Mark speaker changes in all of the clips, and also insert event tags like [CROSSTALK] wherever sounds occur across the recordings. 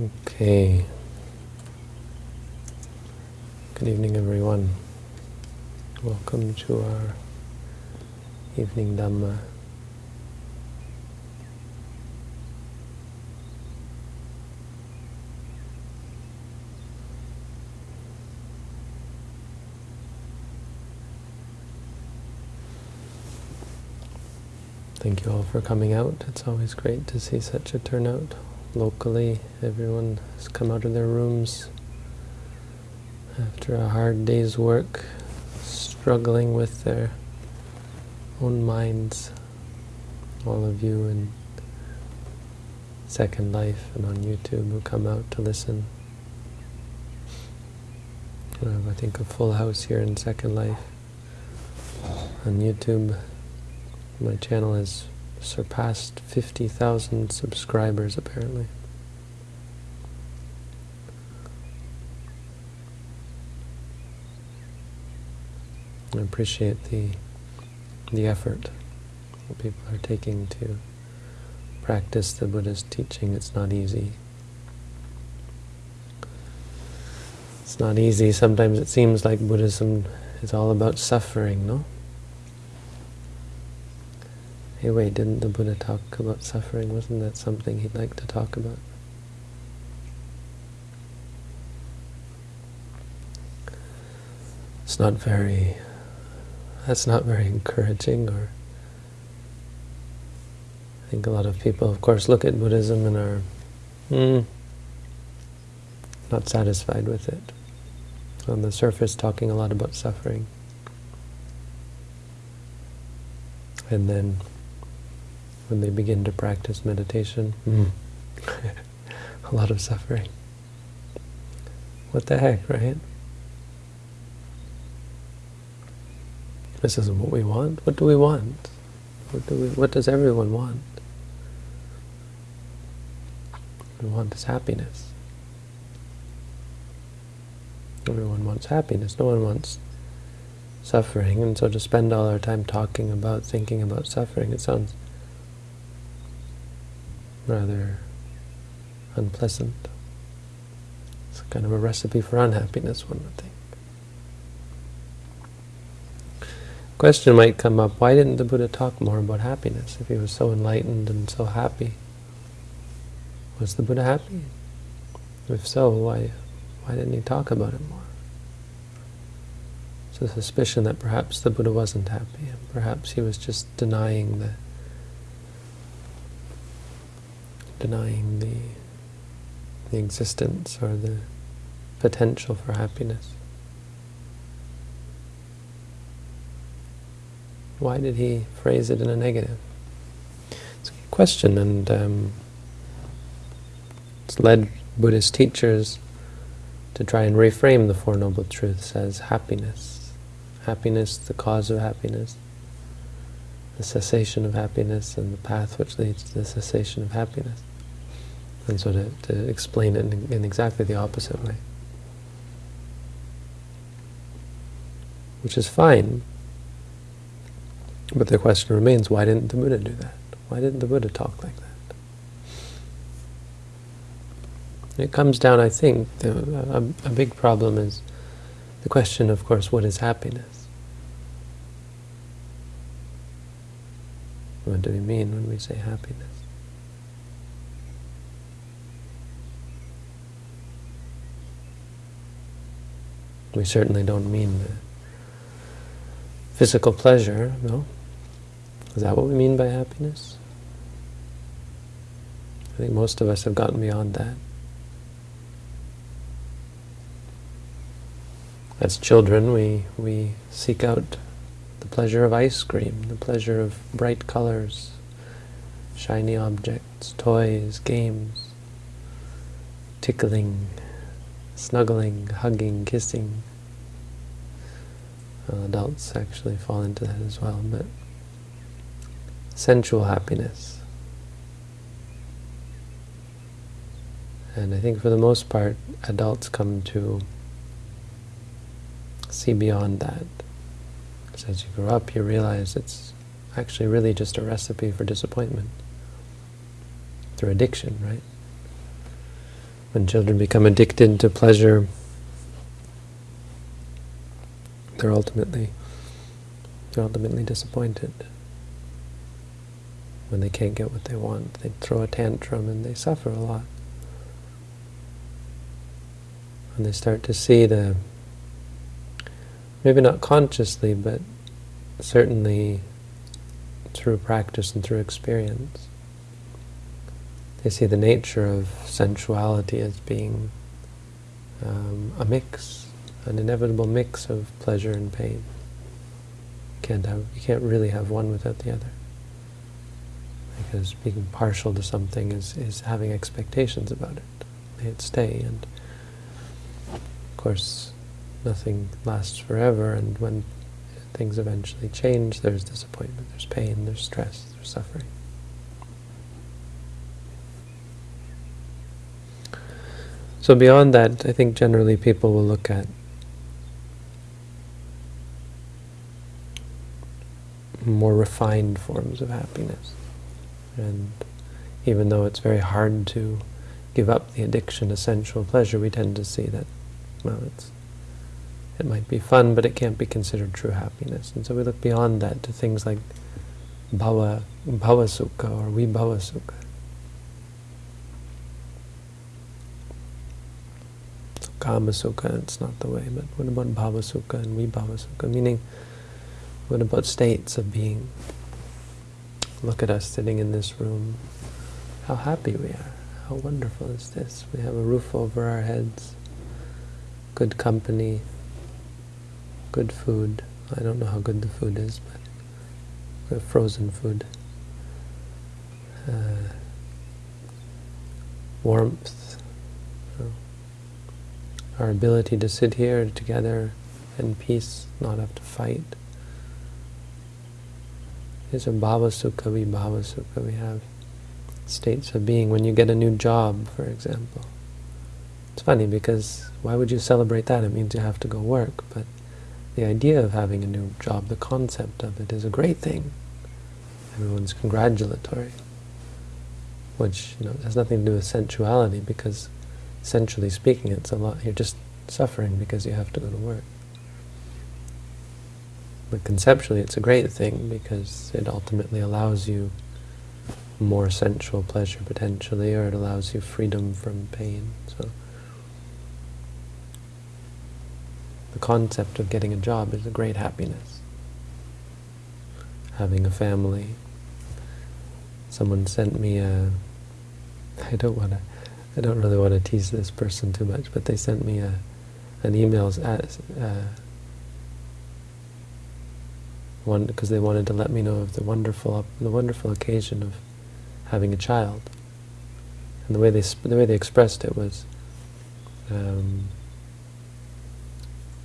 Speaker 1: Okay. Good evening, everyone. Welcome to our evening Dhamma. Thank you all for coming out. It's always great to see such a turnout locally. Everyone has come out of their rooms after a hard day's work, struggling with their own minds. All of you in Second Life and on YouTube who come out to listen. We have, I think, a full house here in Second Life on YouTube. My channel has surpassed 50,000 subscribers, apparently. I appreciate the the effort that people are taking to practice the Buddha's teaching. It's not easy. It's not easy. Sometimes it seems like Buddhism is all about suffering, no? Hey, wait, didn't the Buddha talk about suffering? Wasn't that something he'd like to talk about? It's not very, that's not very [LAUGHS] encouraging or I think a lot of people, of course, look at Buddhism and are mm, not satisfied with it. On the surface, talking a lot about suffering. And then when they begin to practice meditation. Mm. [LAUGHS] a lot of suffering. What the heck, right? This isn't what we want. What do we want? What do we? What does everyone want? We want is happiness. Everyone wants happiness. No one wants suffering. And so to spend all our time talking about, thinking about suffering, it sounds rather unpleasant. It's kind of a recipe for unhappiness, one would think. Question might come up, why didn't the Buddha talk more about happiness if he was so enlightened and so happy? Was the Buddha happy? If so, why, why didn't he talk about it more? It's a suspicion that perhaps the Buddha wasn't happy, and perhaps he was just denying the denying the, the existence or the potential for happiness. Why did he phrase it in a negative? It's a good question, and um, it's led Buddhist teachers to try and reframe the Four Noble Truths as happiness. Happiness, the cause of happiness, the cessation of happiness, and the path which leads to the cessation of happiness. And so to, to explain it in, in exactly the opposite way. Which is fine, but the question remains, why didn't the Buddha do that? Why didn't the Buddha talk like that? It comes down, I think, a, a big problem is the question, of course, what is happiness? What do we mean when we say happiness? We certainly don't mean physical pleasure, no? Is that what we mean by happiness? I think most of us have gotten beyond that. As children, we, we seek out the pleasure of ice cream, the pleasure of bright colors, shiny objects, toys, games, tickling, snuggling, hugging, kissing. Uh, adults actually fall into that as well, but sensual happiness. And I think for the most part, adults come to see beyond that. Because as you grow up, you realize it's actually really just a recipe for disappointment through addiction, right? When children become addicted to pleasure, they're ultimately they're ultimately disappointed. When they can't get what they want, they throw a tantrum and they suffer a lot. And they start to see the, maybe not consciously, but certainly through practice and through experience, they see the nature of sensuality as being um, a mix, an inevitable mix of pleasure and pain. You can't have, you can't really have one without the other. Because being partial to something is, is having expectations about it. May it stay, and of course, nothing lasts forever, and when things eventually change, there's disappointment, there's pain, there's stress, there's suffering. So beyond that, I think generally people will look at more refined forms of happiness. And even though it's very hard to give up the addiction to sensual pleasure, we tend to see that, well, it's it might be fun, but it can't be considered true happiness. And so we look beyond that to things like bhava, bhava sukha or vibhava sukha. Kama Sukha, it's not the way, but what about Bhava Sukha and Vibhava Sukha? Meaning, what about states of being? Look at us sitting in this room. How happy we are. How wonderful is this? We have a roof over our heads, good company, good food. I don't know how good the food is, but we have frozen food. Uh, warmth, our ability to sit here together in peace, not have to fight. These are bhava sukha. We have states of being. When you get a new job, for example, it's funny because why would you celebrate that? It means you have to go work. But the idea of having a new job, the concept of it, is a great thing. Everyone's congratulatory, which you know has nothing to do with sensuality because essentially speaking, it's a lot. You're just suffering because you have to go to work. But conceptually, it's a great thing because it ultimately allows you more sensual pleasure potentially, or it allows you freedom from pain. So the concept of getting a job is a great happiness. Having a family. Someone sent me a. [LAUGHS] I don't want to I don't really want to tease this person too much, but they sent me a, an email uh, one because they wanted to let me know of the wonderful the wonderful occasion of having a child. And the way they the way they expressed it was um,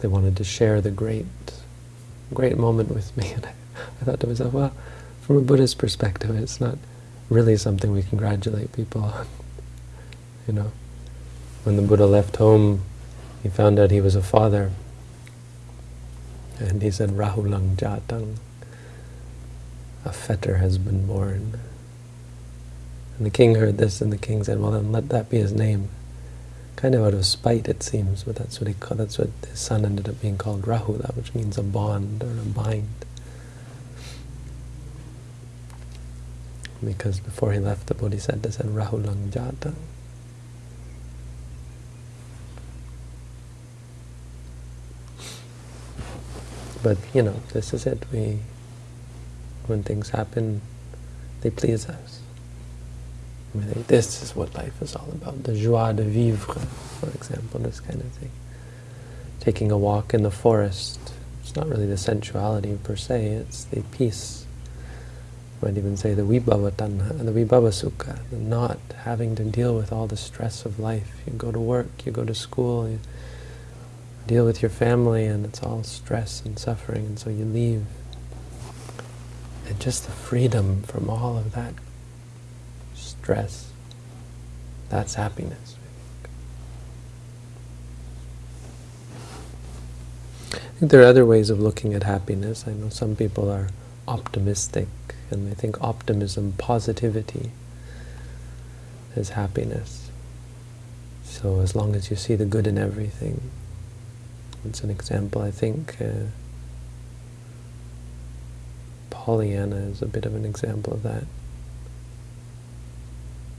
Speaker 1: they wanted to share the great great moment with me, [LAUGHS] and I, I thought to myself, well, from a Buddhist perspective, it's not really something we congratulate people on. You know, when the Buddha left home, he found out he was a father. And he said, Rahulang Jatang, a fetter has been born. And the king heard this, and the king said, well then let that be his name. Kind of out of spite, it seems, but that's what he called, that's what his son ended up being called Rahula, which means a bond or a bind. Because before he left, the Bodhisattva said, Rahulang Jatang. But, you know, this is it. We, when things happen, they please us. I mean, this is what life is all about. The joie de vivre, for example, this kind of thing. Taking a walk in the forest. It's not really the sensuality per se, it's the peace. You might even say the vibhava tanha, the vibhava sukha, not having to deal with all the stress of life. You go to work, you go to school, you, deal with your family and it's all stress and suffering and so you leave. And just the freedom from all of that stress, that's happiness. I think there are other ways of looking at happiness. I know some people are optimistic and they think optimism, positivity is happiness. So as long as you see the good in everything, it's an example, I think, uh, Pollyanna is a bit of an example of that.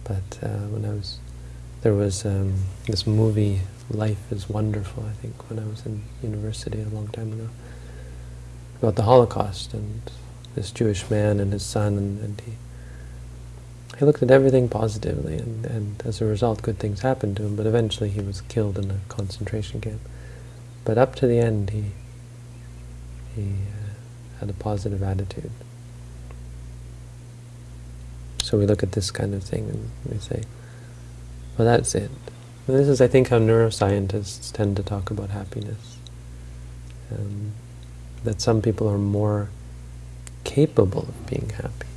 Speaker 1: But uh, when I was, there was um, this movie, Life is Wonderful, I think, when I was in university a long time ago, about the Holocaust and this Jewish man and his son, and, and he he looked at everything positively, and, and as a result, good things happened to him, but eventually he was killed in a concentration camp. But up to the end, he, he uh, had a positive attitude. So we look at this kind of thing and we say, well, that's it. And this is, I think, how neuroscientists tend to talk about happiness. Um, that some people are more capable of being happy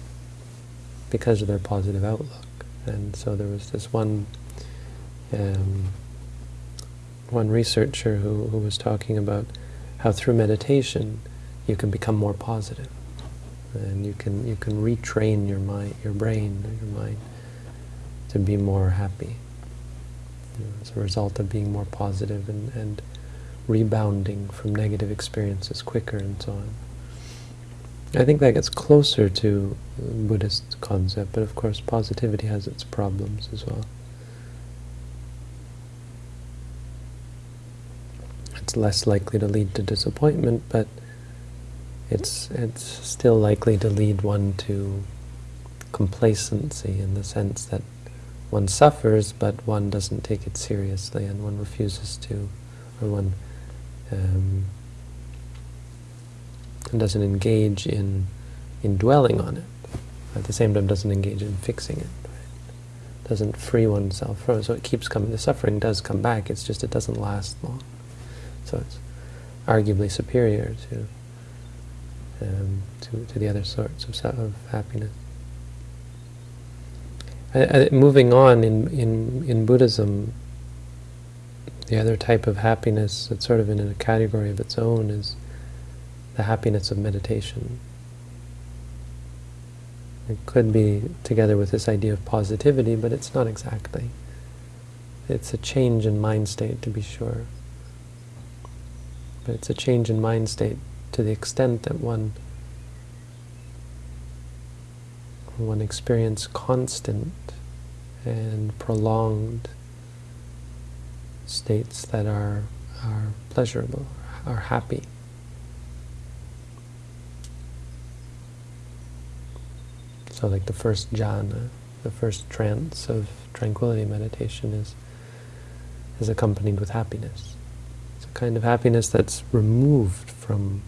Speaker 1: because of their positive outlook. And so there was this one um, one researcher who, who was talking about how through meditation you can become more positive, and you can you can retrain your mind, your brain, your mind to be more happy you know, as a result of being more positive and, and rebounding from negative experiences quicker and so on. I think that gets closer to Buddhist concept, but of course positivity has its problems as well. Less likely to lead to disappointment, but it's it's still likely to lead one to complacency in the sense that one suffers, but one doesn't take it seriously, and one refuses to, or one um, doesn't engage in in dwelling on it. At the same time, doesn't engage in fixing it. Right? Doesn't free oneself from it. So it keeps coming. The suffering does come back. It's just it doesn't last long. So it's arguably superior to um, to, to the other sorts of, of happiness. I, I, moving on in, in, in Buddhism, the other type of happiness that's sort of in a category of its own is the happiness of meditation. It could be together with this idea of positivity, but it's not exactly. It's a change in mind state, to be sure. But it's a change in mind state to the extent that one one experience constant and prolonged states that are are pleasurable, are happy. So like the first jhana, the first trance of tranquility meditation is, is accompanied with happiness. Kind of happiness that's removed from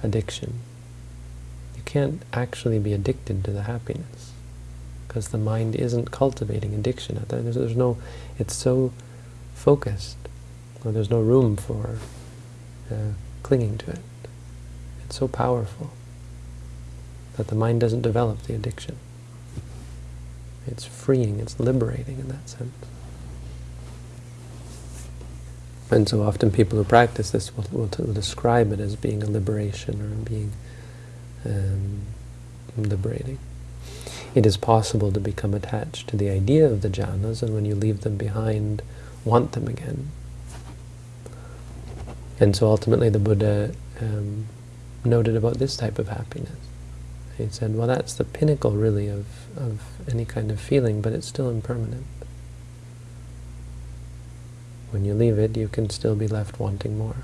Speaker 1: addiction. You can't actually be addicted to the happiness because the mind isn't cultivating addiction. There's, there's no, it's so focused. There's no room for uh, clinging to it. It's so powerful that the mind doesn't develop the addiction. It's freeing, it's liberating in that sense. And so often people who practice this will, will, will describe it as being a liberation or being um, liberating. It is possible to become attached to the idea of the jhanas, and when you leave them behind, want them again. And so ultimately the Buddha um, noted about this type of happiness. He said, well, that's the pinnacle, really, of, of any kind of feeling, but it's still impermanent. When you leave it, you can still be left wanting more.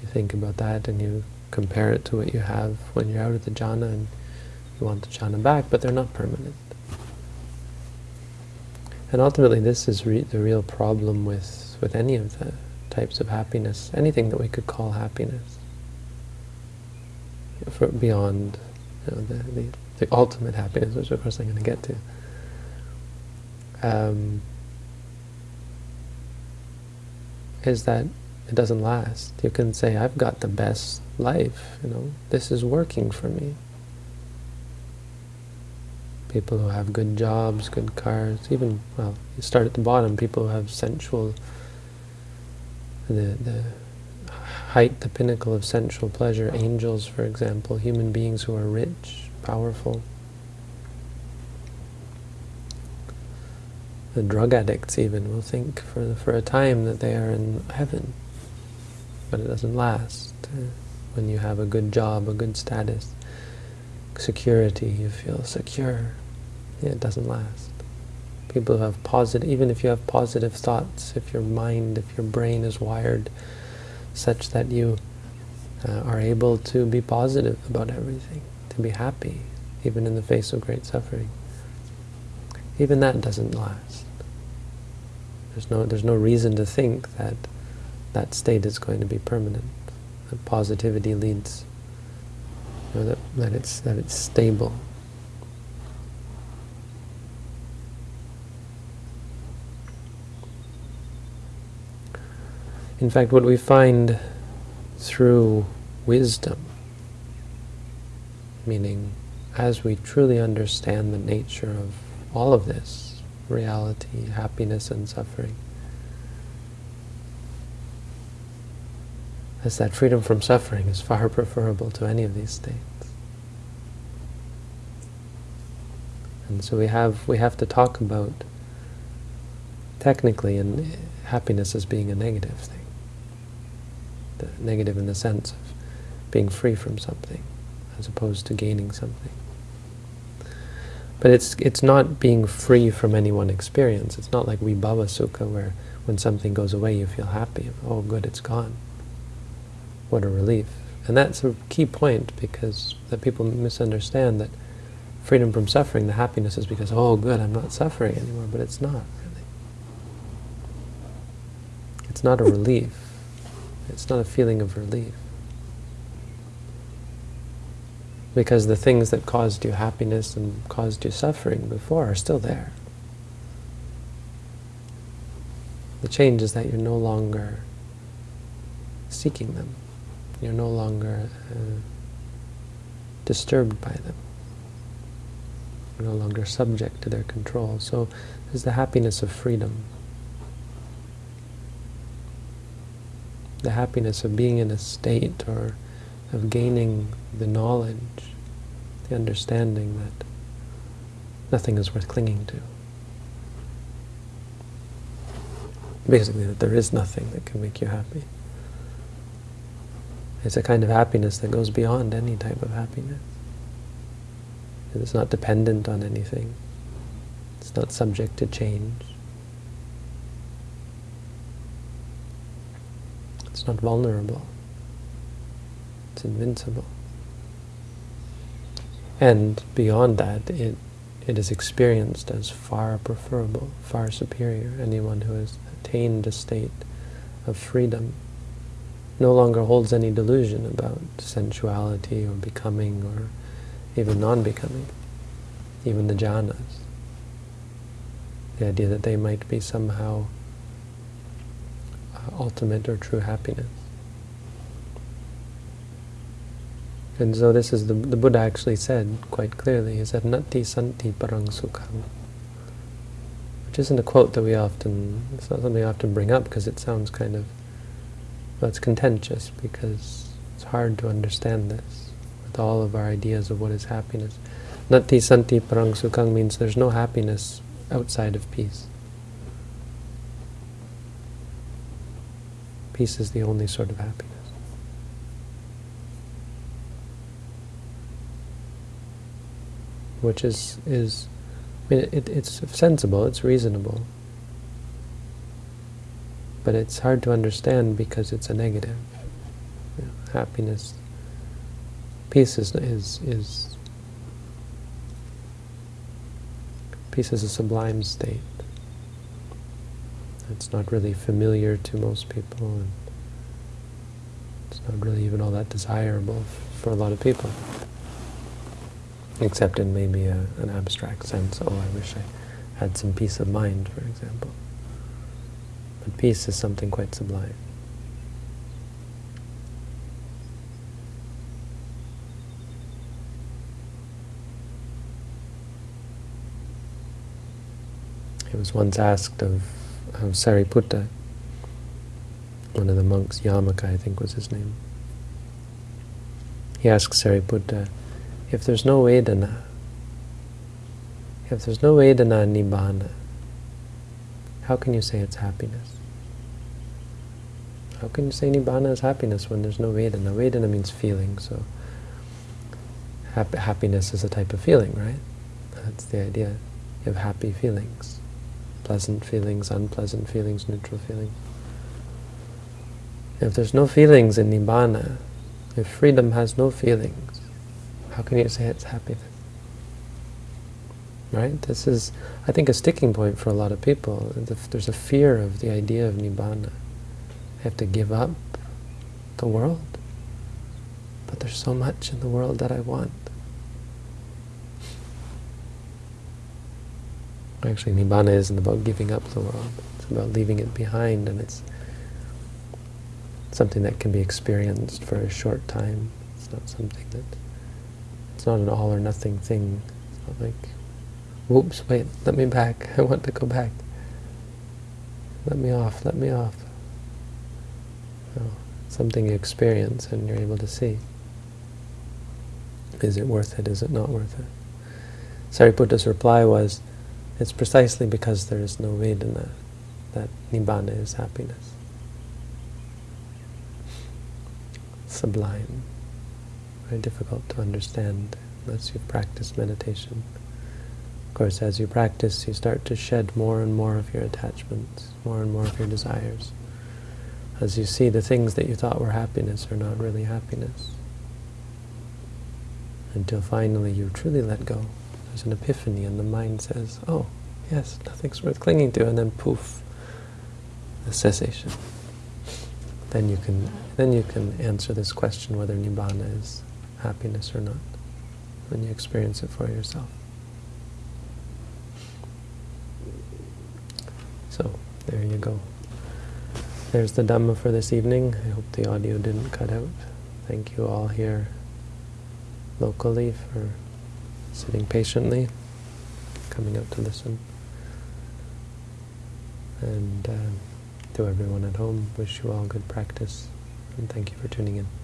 Speaker 1: You think about that and you compare it to what you have when you're out of the jhana and you want the jhana back, but they're not permanent. And ultimately, this is re the real problem with, with any of the types of happiness, anything that we could call happiness for beyond you know, the, the, the, ultimate happiness, which of course I'm going to get to. Um, is that it doesn't last. You can say, I've got the best life, you know, this is working for me. People who have good jobs, good cars, even, well, you start at the bottom, people who have sensual, the, the height, the pinnacle of sensual pleasure, angels, for example, human beings who are rich, powerful. The drug addicts even will think for, for a time that they are in heaven, but it doesn't last. When you have a good job, a good status, security, you feel secure. Yeah, it doesn't last. People who have positive, even if you have positive thoughts, if your mind, if your brain is wired such that you uh, are able to be positive about everything, to be happy, even in the face of great suffering. Even that doesn't last. There's no, there's no reason to think that that state is going to be permanent. That positivity leads, you know, that, that, it's, that it's stable. In fact, what we find through wisdom, meaning as we truly understand the nature of all of this, reality, happiness and suffering, as that freedom from suffering is far preferable to any of these states. And so we have we have to talk about technically and happiness as being a negative thing the negative in the sense of being free from something, as opposed to gaining something. But it's it's not being free from any one experience. It's not like vibhava sukha, where when something goes away you feel happy. Oh, good, it's gone. What a relief. And that's a key point, because that people misunderstand that freedom from suffering, the happiness is because, oh, good, I'm not suffering anymore. But it's not, really. It's not a relief. It's not a feeling of relief. Because the things that caused you happiness and caused you suffering before are still there. The change is that you're no longer seeking them. You're no longer uh, disturbed by them. You're no longer subject to their control. So there's the happiness of freedom. the happiness of being in a state or of gaining the knowledge, the understanding that nothing is worth clinging to. Basically, that there is nothing that can make you happy. It's a kind of happiness that goes beyond any type of happiness. It's not dependent on anything. It's not subject to change. It's not vulnerable. Invincible. And beyond that, it, it is experienced as far preferable, far superior. Anyone who has attained a state of freedom no longer holds any delusion about sensuality or becoming or even non-becoming, even the jhanas. The idea that they might be somehow uh, ultimate or true happiness. And so this is the, the Buddha actually said quite clearly, he said, Nati santi parang sukham. Which isn't a quote that we often, it's not something we often bring up because it sounds kind of, well, it's contentious because it's hard to understand this with all of our ideas of what is happiness. Nati santi parang sukham means there's no happiness outside of peace. Peace is the only sort of happiness. Which is, is I mean, it, it's sensible, it's reasonable. But it's hard to understand because it's a negative. You know, happiness, peace is, is, is, peace is a sublime state. It's not really familiar to most people, and it's not really even all that desirable for a lot of people, except in maybe a, an abstract sense. Oh, I wish I had some peace of mind, for example. But peace is something quite sublime. He was once asked of of Sariputta, one of the monks, Yamaka I think was his name. He asks Sariputta, if there's no Vedana, if there's no Vedana Nibbana, how can you say it's happiness? How can you say Nibbana is happiness when there's no Vedana? Vedana means feeling, so hap happiness is a type of feeling, right? That's the idea. You have happy feelings, pleasant feelings, unpleasant feelings, neutral feelings. If there's no feelings in Nibbana, if freedom has no feelings, how can you say it's happiness? Right? This is, I think, a sticking point for a lot of people. There's a fear of the idea of Nibbana. I have to give up the world. But there's so much in the world that I want. Actually, Nibbana isn't about giving up the world. It's about leaving it behind, and it's something that can be experienced for a short time. It's not something that... It's not an all or nothing thing. It's not like Whoops, wait, let me back. [LAUGHS] I want to go back. Let me off, let me off. Oh, something you experience and you're able to see. Is it worth it? Is it not worth it? Sariputta's reply was, it's precisely because there is no Vedana that Nibbana is happiness. Sublime. Very difficult to understand unless you've practiced meditation. Of course, as you practice, you start to shed more and more of your attachments, more and more of your desires. As you see the things that you thought were happiness are not really happiness. Until finally you truly let go. There's an epiphany and the mind says, oh, yes, nothing's worth clinging to, and then poof, the cessation. Then you can then you can answer this question whether nibbana is happiness or not, when you experience it for yourself. So, there you go. There's the Dhamma for this evening. I hope the audio didn't cut out. Thank you all here locally for sitting patiently, coming out to listen. And uh, to everyone at home, wish you all good practice, and thank you for tuning in.